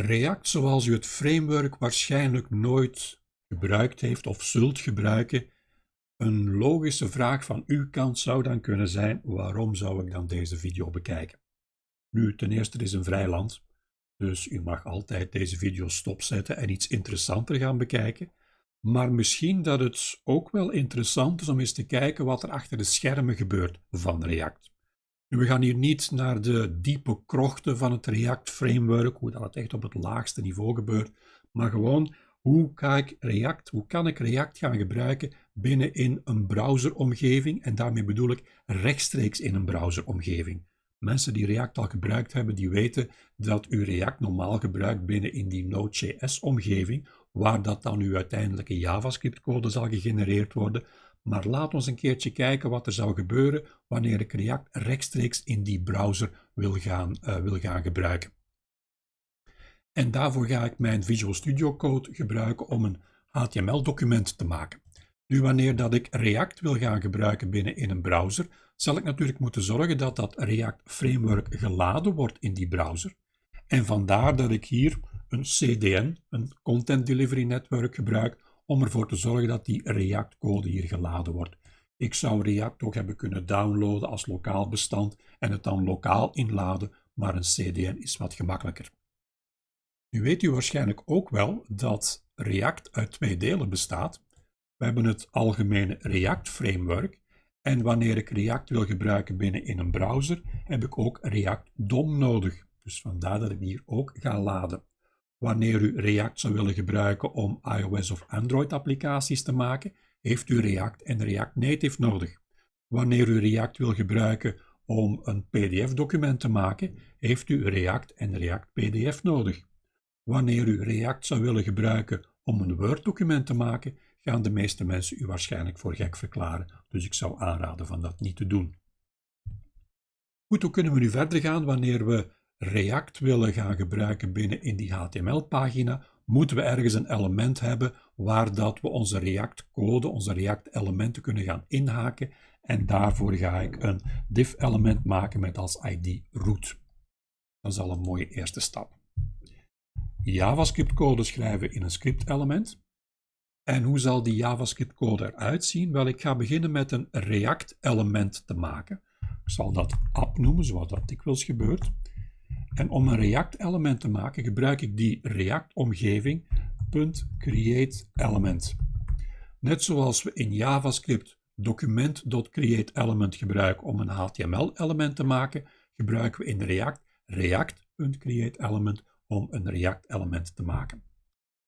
React zoals u het framework waarschijnlijk nooit gebruikt heeft of zult gebruiken, een logische vraag van uw kant zou dan kunnen zijn, waarom zou ik dan deze video bekijken? Nu, ten eerste, het is een vrij land, dus u mag altijd deze video stopzetten en iets interessanter gaan bekijken. Maar misschien dat het ook wel interessant is om eens te kijken wat er achter de schermen gebeurt van React. We gaan hier niet naar de diepe krochten van het React framework, hoe dat het echt op het laagste niveau gebeurt, maar gewoon hoe kan ik React, hoe kan ik React gaan gebruiken binnen in een browseromgeving en daarmee bedoel ik rechtstreeks in een browseromgeving. Mensen die React al gebruikt hebben, die weten dat u React normaal gebruikt binnen in die Node.js-omgeving, waar dat dan uw uiteindelijke JavaScript-code zal gegenereerd worden. Maar laat ons een keertje kijken wat er zou gebeuren wanneer ik React rechtstreeks in die browser wil gaan, uh, wil gaan gebruiken. En daarvoor ga ik mijn Visual Studio Code gebruiken om een HTML-document te maken. Nu, wanneer dat ik React wil gaan gebruiken binnen in een browser, zal ik natuurlijk moeten zorgen dat dat React Framework geladen wordt in die browser. En vandaar dat ik hier een CDN, een Content Delivery Network, gebruik om ervoor te zorgen dat die React-code hier geladen wordt. Ik zou React ook hebben kunnen downloaden als lokaal bestand en het dan lokaal inladen, maar een CDN is wat gemakkelijker. Nu weet u waarschijnlijk ook wel dat React uit twee delen bestaat. We hebben het algemene React Framework en wanneer ik React wil gebruiken binnen in een browser, heb ik ook React DOM nodig. Dus vandaar dat ik hier ook ga laden. Wanneer u React zou willen gebruiken om iOS of Android applicaties te maken, heeft u React en React Native nodig. Wanneer u React wil gebruiken om een PDF-document te maken, heeft u React en React PDF nodig. Wanneer u React zou willen gebruiken om een Word-document te maken, gaan de meeste mensen u waarschijnlijk voor gek verklaren, dus ik zou aanraden van dat niet te doen. Goed, hoe kunnen we nu verder gaan wanneer we React willen gaan gebruiken binnen in die HTML-pagina? Moeten we ergens een element hebben waar dat we onze React-code, onze React-elementen kunnen gaan inhaken en daarvoor ga ik een div-element maken met als id root. Dat is al een mooie eerste stap. JavaScript-code schrijven in een script-element. En hoe zal die JavaScript-code eruit zien? Wel, ik ga beginnen met een React-element te maken. Ik zal dat app noemen, zoals dat dikwijls gebeurt. En om een React-element te maken, gebruik ik die React-omgeving .createElement. Net zoals we in JavaScript document.createElement gebruiken om een HTML-element te maken, gebruiken we in React React.createElement om een React-element te maken.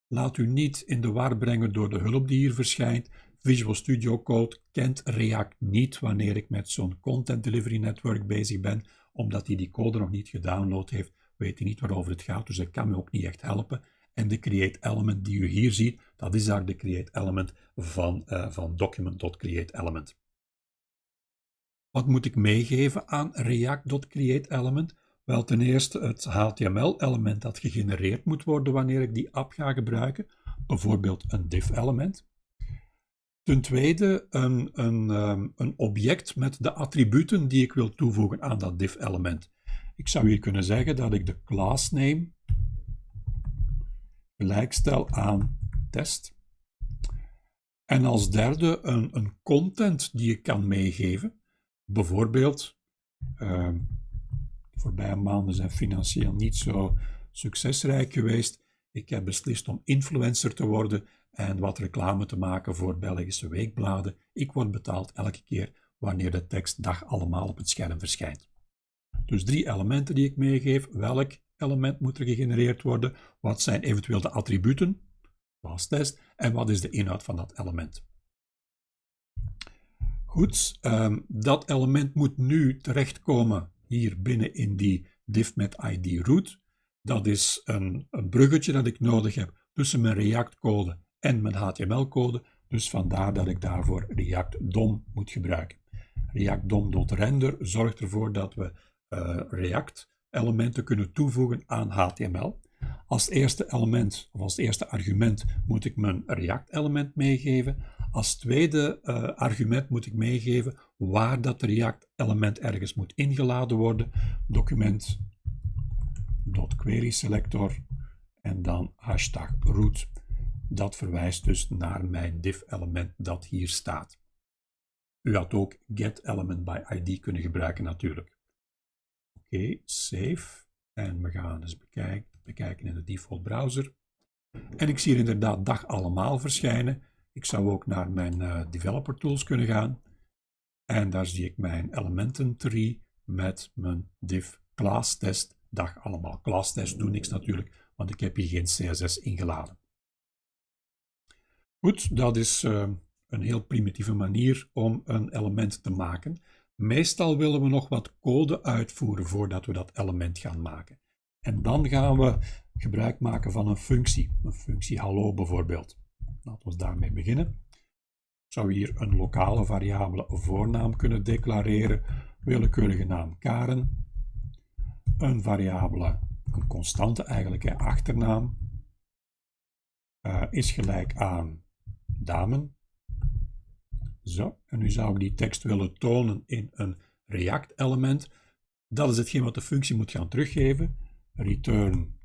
Laat u niet in de war brengen door de hulp die hier verschijnt. Visual Studio Code kent React niet wanneer ik met zo'n Content Delivery Network bezig ben, omdat hij die code nog niet gedownload heeft, weet hij niet waarover het gaat, dus ik kan me ook niet echt helpen. En de create element die u hier ziet, dat is daar de create element van, uh, van document.createElement. Wat moet ik meegeven aan React.createElement? Wel, ten eerste het HTML-element dat gegenereerd moet worden wanneer ik die app ga gebruiken, bijvoorbeeld een div-element. Ten tweede een, een, ehm, een object met de attributen die ik wil toevoegen aan dat div-element. Ik zou hier kunnen zeggen dat ik de class name gelijkstel aan test. En als derde een, een content die ik kan meegeven. Bijvoorbeeld, uh, voorbije maanden zijn financieel niet zo succesrijk geweest. Ik heb beslist om influencer te worden en wat reclame te maken voor Belgische weekbladen. Ik word betaald elke keer wanneer de tekst dag allemaal op het scherm verschijnt. Dus drie elementen die ik meegeef. Welk element moet er gegenereerd worden? Wat zijn eventueel de attributen? Als test. En wat is de inhoud van dat element? Goed, um, dat element moet nu terechtkomen hier binnen in die div met id root. Dat is een, een bruggetje dat ik nodig heb tussen mijn React code en mijn HTML-code. Dus vandaar dat ik daarvoor React DOM moet gebruiken. React DOM.render zorgt ervoor dat we uh, React elementen kunnen toevoegen aan HTML. Als eerste element of als eerste argument moet ik mijn React element meegeven. Als tweede uh, argument moet ik meegeven waar dat React element ergens moet ingeladen worden. Document.querySelector en dan hashtag root. Dat verwijst dus naar mijn div element dat hier staat. U had ook get element by id kunnen gebruiken natuurlijk. Oké, save. En we gaan eens bekijken, bekijken in de default browser. En ik zie hier inderdaad dag allemaal verschijnen. Ik zou ook naar mijn uh, developer tools kunnen gaan. En daar zie ik mijn elementen tree met mijn div class test dag allemaal. Class test doet niks natuurlijk, want ik heb hier geen CSS ingeladen. Goed, dat is uh, een heel primitieve manier om een element te maken. Meestal willen we nog wat code uitvoeren voordat we dat element gaan maken. En dan gaan we gebruik maken van een functie. Een functie hallo bijvoorbeeld. Laten we daarmee beginnen. Ik zou hier een lokale variabele voornaam kunnen declareren. Willekeurige naam Karen. Een variabele, een constante eigenlijk, hè, achternaam. Uh, is gelijk aan damen. Zo, en nu zou ik die tekst willen tonen in een React-element. Dat is hetgeen wat de functie moet gaan teruggeven. Return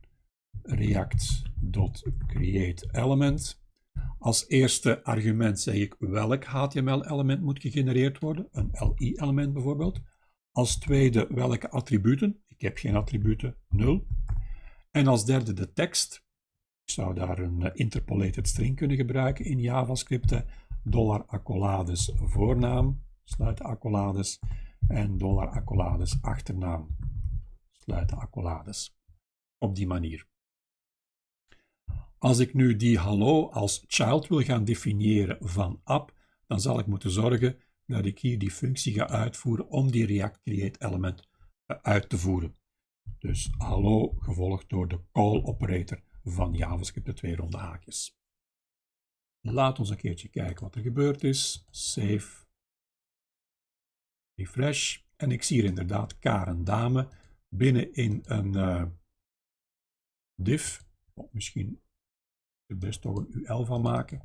react.createElement. Als eerste argument zeg ik welk HTML-element moet gegenereerd worden, een LI-element bijvoorbeeld. Als tweede welke attributen, ik heb geen attributen, 0. En als derde de tekst. Ik zou daar een eh, interpolated string kunnen gebruiken in JavaScript dollar accolades voornaam, sluiten accolades, en dollar accolades achternaam, sluiten accolades. Op die manier. Als ik nu die hallo als child wil gaan definiëren van app, dan zal ik moeten zorgen dat ik hier die functie ga uitvoeren om die React Create element eh, uit te voeren. Dus hallo gevolgd door de call operator van JavaScript, de twee ronde haakjes. Laat ons een keertje kijken wat er gebeurd is. Save. Refresh. En ik zie hier inderdaad Karen Dame binnen in een uh, div. Oh, misschien er best toch een UL van maken.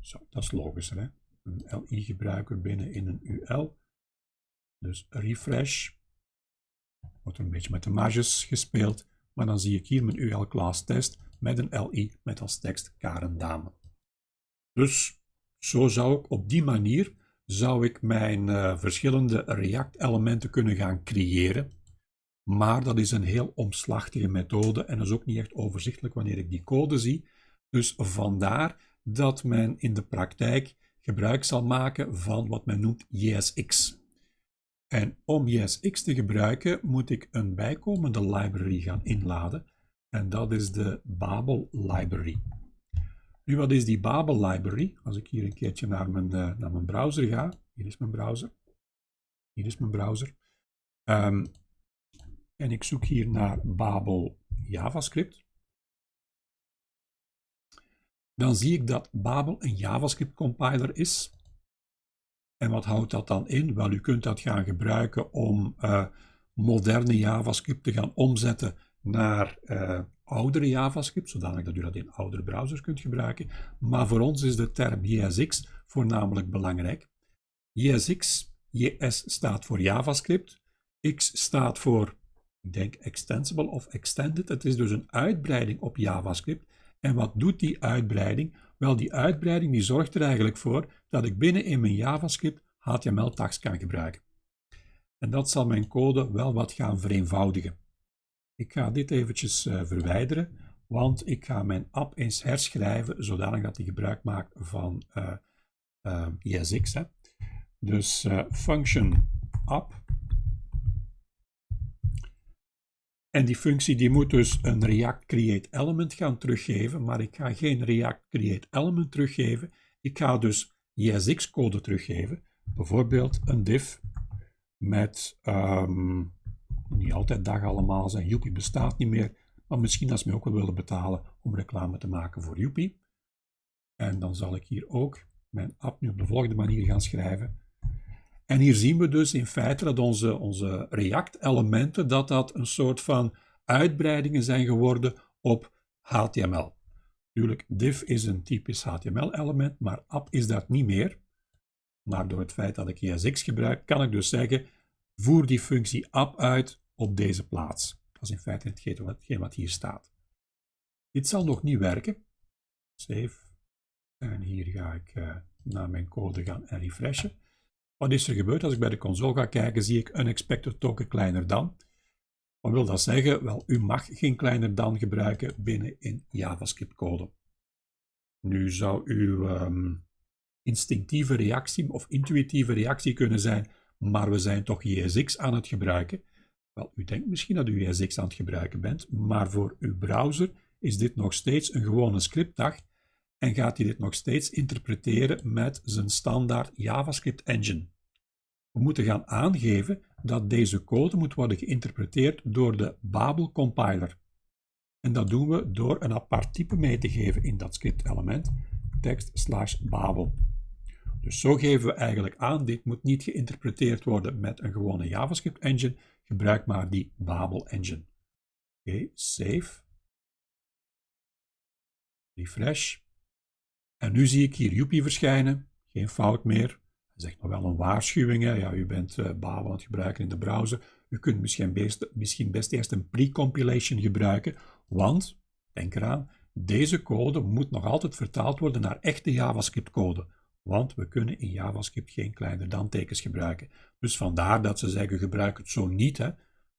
Zo, dat is logischer. Hè? Een LI gebruiken binnen in een UL. Dus refresh. Wordt er een beetje met de marges gespeeld. Maar dan zie ik hier mijn UL class test met een LI met als tekst Karen Dame. Dus zo zou ik op die manier zou ik mijn uh, verschillende React-elementen kunnen gaan creëren. Maar dat is een heel omslachtige methode en is ook niet echt overzichtelijk wanneer ik die code zie. Dus vandaar dat men in de praktijk gebruik zal maken van wat men noemt JSX. En om JSX te gebruiken moet ik een bijkomende library gaan inladen. En dat is de Babel Library. Nu, wat is die Babel library? Als ik hier een keertje naar mijn, uh, naar mijn browser ga. Hier is mijn browser. Hier is mijn browser. Um, en ik zoek hier naar Babel JavaScript. Dan zie ik dat Babel een JavaScript compiler is. En wat houdt dat dan in? Wel, u kunt dat gaan gebruiken om uh, moderne JavaScript te gaan omzetten naar uh, oudere JavaScript, zodanig dat u dat in oudere browsers kunt gebruiken. Maar voor ons is de term JSX voornamelijk belangrijk. JSX, JS staat voor JavaScript, X staat voor, ik denk, extensible of extended. Het is dus een uitbreiding op JavaScript. En wat doet die uitbreiding? Wel, die uitbreiding die zorgt er eigenlijk voor dat ik binnen in mijn JavaScript HTML-tags kan gebruiken. En dat zal mijn code wel wat gaan vereenvoudigen. Ik ga dit eventjes uh, verwijderen, want ik ga mijn app eens herschrijven, zodanig dat hij gebruik maakt van uh, uh, ESX. Hè. Dus function app. En die functie die moet dus een React Create Element gaan teruggeven, maar ik ga geen React Create Element teruggeven. Ik ga dus ESX code teruggeven, bijvoorbeeld een div met um, niet altijd dag allemaal zijn. Joepie bestaat niet meer, maar misschien als ze mij ook wel willen betalen om reclame te maken voor Joepie. En dan zal ik hier ook mijn app nu op de volgende manier gaan schrijven. En hier zien we dus in feite dat onze, onze React-elementen, dat dat een soort van uitbreidingen zijn geworden op HTML. Natuurlijk, div is een typisch HTML-element, maar app is dat niet meer. Maar door het feit dat ik ESX gebruik, kan ik dus zeggen, voer die functie app uit op deze plaats. Dat is in feite hetgeen wat hier staat. Dit zal nog niet werken. Save. En hier ga ik uh, naar mijn code gaan en refreshen. Wat is er gebeurd? Als ik bij de console ga kijken, zie ik unexpected token kleiner dan. Wat wil dat zeggen? Wel, u mag geen kleiner dan gebruiken binnen in JavaScript code. Nu zou uw um, instinctieve reactie of intuïtieve reactie kunnen zijn, maar we zijn toch JSX aan het gebruiken. Wel, u denkt misschien dat u JSX aan het gebruiken bent, maar voor uw browser is dit nog steeds een gewone scriptdag en gaat hij dit nog steeds interpreteren met zijn standaard JavaScript engine. We moeten gaan aangeven dat deze code moet worden geïnterpreteerd door de Babel compiler. En dat doen we door een apart type mee te geven in dat script element, text slash babel. Dus zo geven we eigenlijk aan, dit moet niet geïnterpreteerd worden met een gewone JavaScript engine, gebruik maar die Babel engine. Oké, save. Refresh. En nu zie ik hier Joepie verschijnen, geen fout meer. Hij zegt nog wel een waarschuwing, ja, u bent uh, Babel aan het gebruiken in de browser. U kunt misschien best, misschien best eerst een pre-compilation gebruiken, want, denk eraan, deze code moet nog altijd vertaald worden naar echte JavaScript code want we kunnen in JavaScript geen kleiner dan tekens gebruiken. Dus vandaar dat ze zeggen gebruik het zo niet. Hè.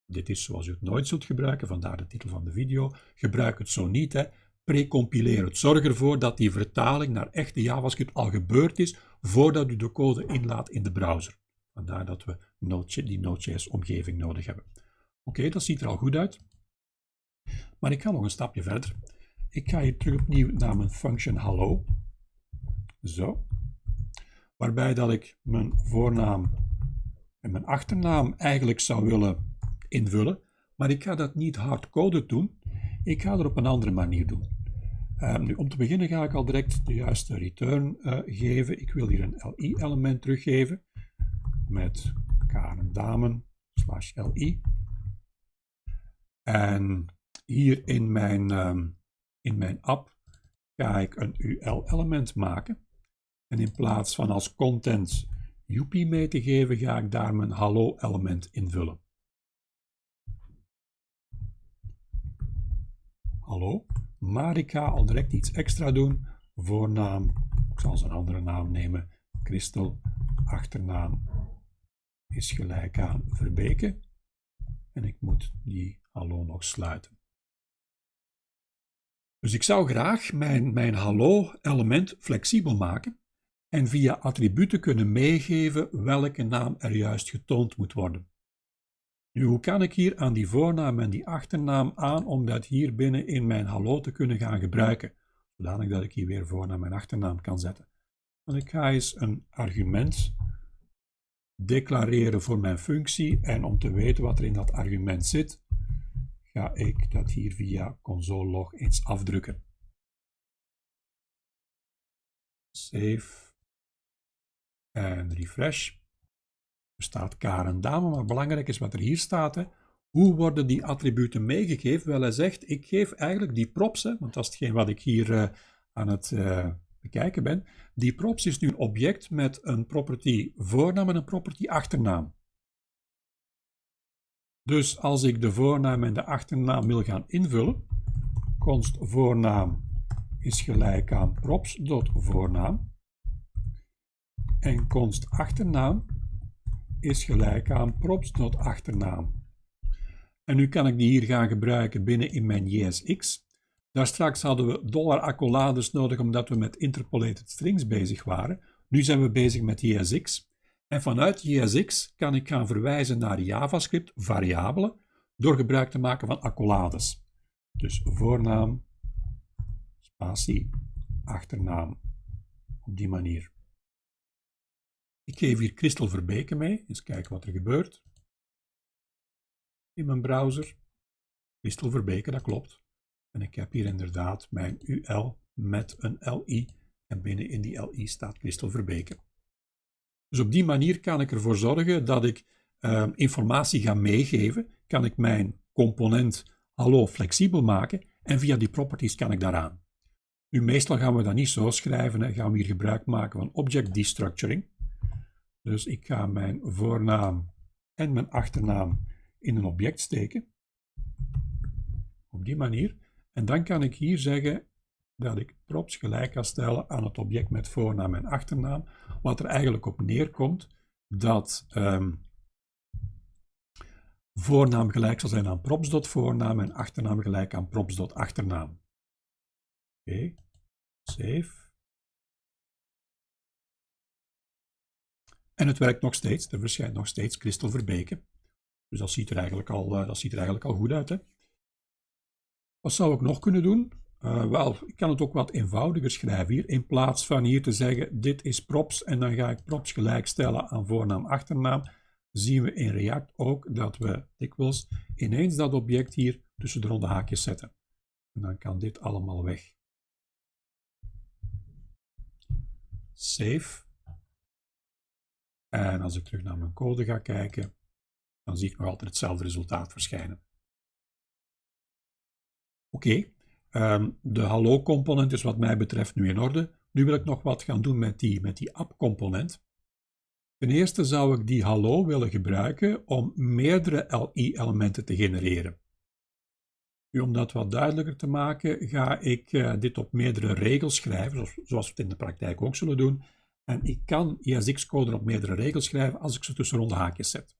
Dit is zoals u het nooit zult gebruiken, vandaar de titel van de video. Gebruik het zo niet. Hè. Precompileer het. Zorg ervoor dat die vertaling naar echte JavaScript al gebeurd is voordat u de code inlaat in de browser. Vandaar dat we die Node.js omgeving nodig hebben. Oké, dat ziet er al goed uit. Maar ik ga nog een stapje verder. Ik ga hier terug opnieuw naar mijn function hallo. Zo waarbij dat ik mijn voornaam en mijn achternaam eigenlijk zou willen invullen, maar ik ga dat niet hardcoded doen, ik ga het op een andere manier doen. Um, nu, om te beginnen ga ik al direct de juiste return uh, geven. Ik wil hier een li-element teruggeven met damen slash li. En hier in mijn, um, in mijn app ga ik een ul-element maken. En in plaats van als content Joepie mee te geven, ga ik daar mijn hallo element invullen. Hallo, maar ik ga al direct iets extra doen. Voornaam, ik zal zijn andere naam nemen, Christel, achternaam is gelijk aan Verbeke. En ik moet die hallo nog sluiten. Dus ik zou graag mijn, mijn hallo element flexibel maken en via attributen kunnen meegeven welke naam er juist getoond moet worden. Nu, hoe kan ik hier aan die voornaam en die achternaam aan om dat hier binnen in mijn hallo te kunnen gaan gebruiken, zodanig dat ik hier weer voornaam en achternaam kan zetten. Want ik ga eens een argument declareren voor mijn functie en om te weten wat er in dat argument zit, ga ik dat hier via console log eens afdrukken. Save en refresh. Staat Karen dame, maar belangrijk is wat er hier staat. Hè. Hoe worden die attributen meegegeven? Wel, hij zegt, ik geef eigenlijk die props, want dat is hetgeen wat ik hier uh, aan het uh, bekijken ben. Die props is nu een object met een property voornaam en een property achternaam. Dus als ik de voornaam en de achternaam wil gaan invullen, const voornaam is gelijk aan props.voornaam en const achternaam is gelijk aan props.achternaam. En nu kan ik die hier gaan gebruiken binnen in mijn JSX. Daar straks hadden we dollar accolades nodig omdat we met interpolated strings bezig waren. Nu zijn we bezig met JSX. En vanuit JSX kan ik gaan verwijzen naar JavaScript variabelen door gebruik te maken van accolades. Dus voornaam, spatie, achternaam. Op die manier. Ik geef hier Christel Verbeke mee. Eens kijken wat er gebeurt. In mijn browser. Christel Verbeke, dat klopt. En ik heb hier inderdaad mijn UL met een LI. En binnen in die LI staat Christel Verbeke. Dus op die manier kan ik ervoor zorgen dat ik uh, informatie ga meegeven. Kan ik mijn component hallo flexibel maken. En via die properties kan ik daaraan. Nu, meestal gaan we dat niet zo schrijven. Hè. Gaan we hier gebruik maken van object destructuring. Dus ik ga mijn voornaam en mijn achternaam in een object steken. Op die manier. En dan kan ik hier zeggen dat ik props gelijk kan stellen aan het object met voornaam en achternaam, wat er eigenlijk op neerkomt dat ehm, voornaam gelijk zal zijn aan props.voornaam en achternaam gelijk aan props.achternaam. Oké, save. En het werkt nog steeds, er verschijnt nog steeds Christel Verbeke. Dus dat ziet er eigenlijk al, uh, dat ziet er eigenlijk al goed uit. Hè? Wat zou ik nog kunnen doen? Uh, wel, ik kan het ook wat eenvoudiger schrijven hier. In plaats van hier te zeggen, dit is props en dan ga ik props gelijkstellen aan voornaam, achternaam, zien we in React ook dat we dikwijls ineens dat object hier tussen de ronde haakjes zetten. En dan kan dit allemaal weg. Save. En als ik terug naar mijn code ga kijken, dan zie ik nog altijd hetzelfde resultaat verschijnen. Oké, ehm, de hallo-component is wat mij betreft nu in orde. Nu wil ik nog wat gaan doen met die, met die app-component. Ten eerste zou ik die hallo willen gebruiken om meerdere LI-elementen te genereren. Nu, om dat wat duidelijker te maken, ga ik uh, dit op meerdere regels schrijven, zoals we het in de praktijk ook zullen doen. En ik kan ESX-code op meerdere regels schrijven als ik ze tussen ronde haakjes zet.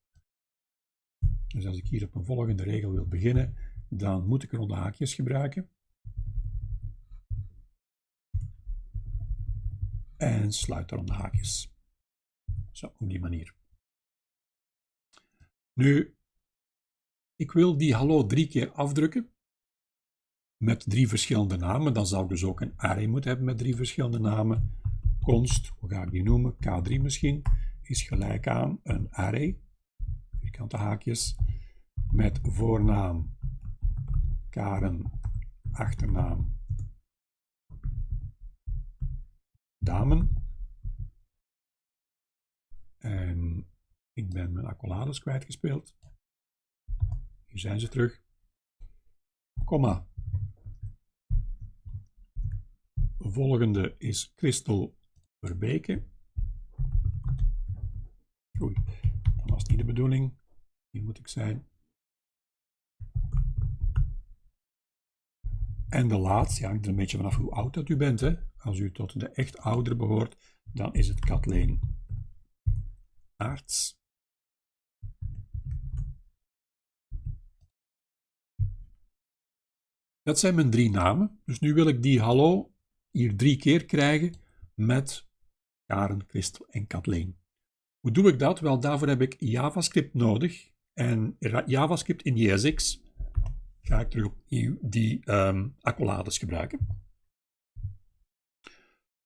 Dus als ik hier op een volgende regel wil beginnen, dan moet ik ronde haakjes gebruiken. En sluit ronde haakjes. Zo, op die manier. Nu, ik wil die hallo drie keer afdrukken met drie verschillende namen. Dan zou ik dus ook een array moeten hebben met drie verschillende namen. Const, hoe ga ik die noemen? K3 misschien, is gelijk aan een array, vierkante haakjes, met voornaam Karen, achternaam Damen. En ik ben mijn accolades kwijtgespeeld. Hier zijn ze terug. Komma. Volgende is Christel Verbeke. Oei, dat was niet de bedoeling. Hier moet ik zijn. En de laatste, ja, hangt er een beetje vanaf hoe oud dat u bent. Hè. Als u tot de echt ouder behoort, dan is het Kathleen Aarts. Dat zijn mijn drie namen. Dus nu wil ik die hallo hier drie keer krijgen met Karen, Christel en Kathleen. Hoe doe ik dat? Wel, daarvoor heb ik JavaScript nodig. En JavaScript in JSX ga ik terug opnieuw die um, accolades gebruiken.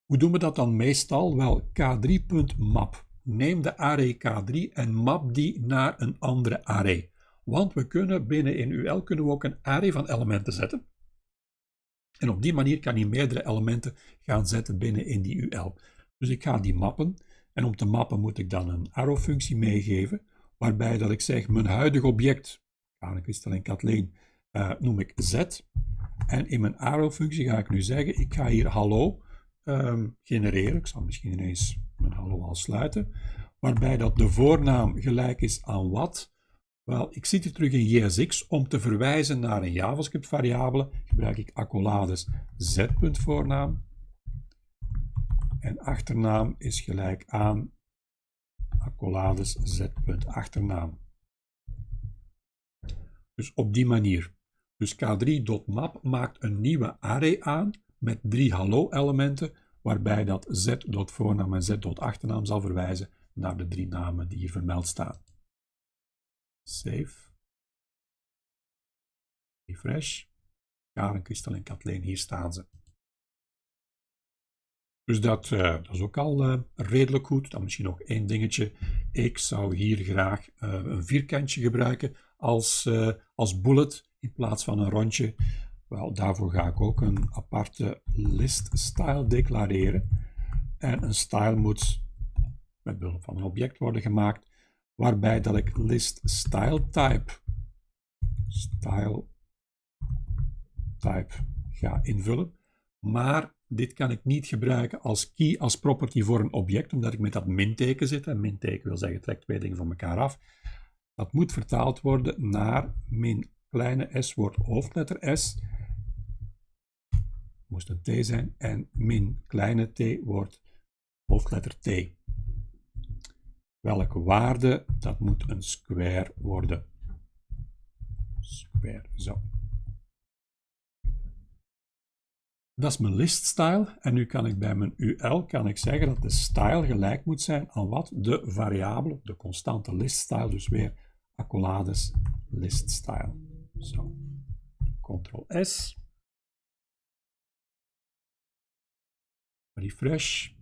Hoe doen we dat dan meestal? Wel, k3.map. Neem de array k3 en map die naar een andere array. Want we kunnen binnen in UL kunnen we ook een array van elementen zetten. En op die manier kan je meerdere elementen gaan zetten binnen in die UL. Dus ik ga die mappen. En om te mappen moet ik dan een arrow-functie meegeven, waarbij dat ik zeg mijn huidige object, Christel en Kathleen, uh, noem ik z. En in mijn arrow-functie ga ik nu zeggen, ik ga hier hallo um, genereren. Ik zal misschien ineens mijn hallo al sluiten. Waarbij dat de voornaam gelijk is aan wat. Wel, ik zit hier terug in JSX. Om te verwijzen naar een JavaScript variabele gebruik ik accolades z.voornaam. En achternaam is gelijk aan accolades z.achternaam. Dus op die manier. Dus k3.map maakt een nieuwe array aan met drie hallo-elementen, waarbij dat z.voornaam en z.achternaam zal verwijzen naar de drie namen die hier vermeld staan. Save. Refresh. Karen, Christel en Kathleen, hier staan ze. Dus dat, uh, dat is ook al uh, redelijk goed. Dan misschien nog één dingetje. Ik zou hier graag uh, een vierkantje gebruiken als, als bullet in plaats van een rondje. Wel, daarvoor ga ik ook een aparte list style declareren. En een style moet met behulp van een object worden gemaakt, waarbij dat ik list style type, style type ga invullen. Maar dit kan ik niet gebruiken als key, als property voor een object, omdat ik met dat minteken zit. En minteken wil zeggen, trek twee dingen van elkaar af. Dat moet vertaald worden naar min kleine s wordt hoofdletter S moest een t zijn, en min kleine t wordt hoofdletter t. Welke waarde? Dat moet een square worden. Square, zo. Dat is mijn list style. En nu kan ik bij mijn UL kan ik zeggen dat de style gelijk moet zijn aan wat? De variabele, de constante list style. Dus weer accolades list style. Zo. Ctrl S. Refresh.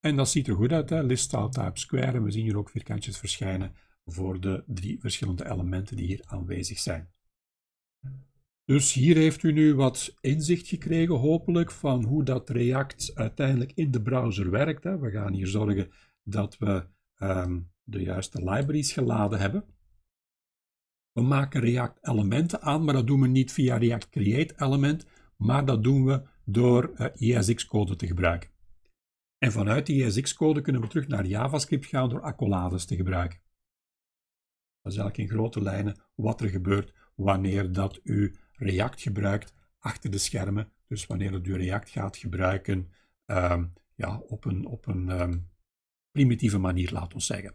En dat ziet er goed uit, hè? list style type square. En we zien hier ook vierkantjes verschijnen voor de drie verschillende elementen die hier aanwezig zijn. Dus hier heeft u nu wat inzicht gekregen, hopelijk, van hoe dat React uiteindelijk in de browser werkt. Hè. We gaan hier zorgen dat we ehm, de juiste libraries geladen hebben. We maken React elementen aan, maar dat doen we niet via React Create element, maar dat doen we door uh, eh, ESX-code te gebruiken. En vanuit die ESX-code kunnen we terug naar JavaScript gaan door accolades te gebruiken. Dat is eigenlijk in grote lijnen wat er gebeurt wanneer dat u React gebruikt achter de schermen. Dus wanneer u React gaat gebruiken um, ja, op een, op een um, primitieve manier, laten we zeggen.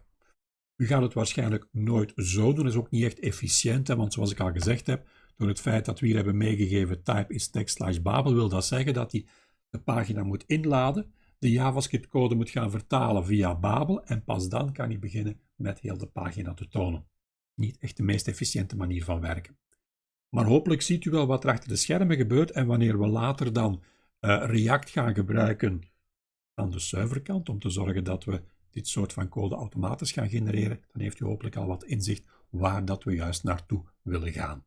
U gaat het waarschijnlijk nooit zo doen, dat is ook niet echt efficiënt, hè, want zoals ik al gezegd heb, door het feit dat we hier hebben meegegeven type is text slash babel, wil dat zeggen dat hij de pagina moet inladen, de JavaScript code moet gaan vertalen via Babel en pas dan kan hij beginnen met heel de pagina te tonen. Niet echt de meest efficiënte manier van werken. Maar hopelijk ziet u wel wat er achter de schermen gebeurt en wanneer we later dan uh, React gaan gebruiken aan de serverkant om te zorgen dat we dit soort van code automatisch gaan genereren, dan heeft u hopelijk al wat inzicht waar dat we juist naartoe willen gaan.